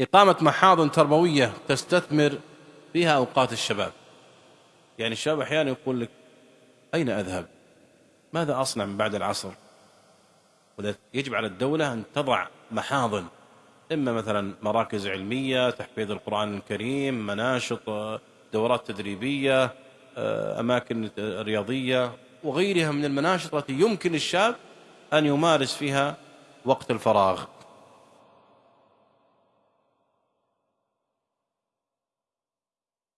إقامة محاضن تربوية تستثمر فيها أوقات الشباب. يعني الشباب أحيانا يقول لك أين أذهب؟ ماذا أصنع من بعد العصر؟ يجب على الدولة أن تضع محاضن إما مثلا مراكز علمية تحفيظ القرآن الكريم مناشط دورات تدريبية أماكن رياضية وغيرها من المناشط التي يمكن الشاب أن يمارس فيها وقت الفراغ.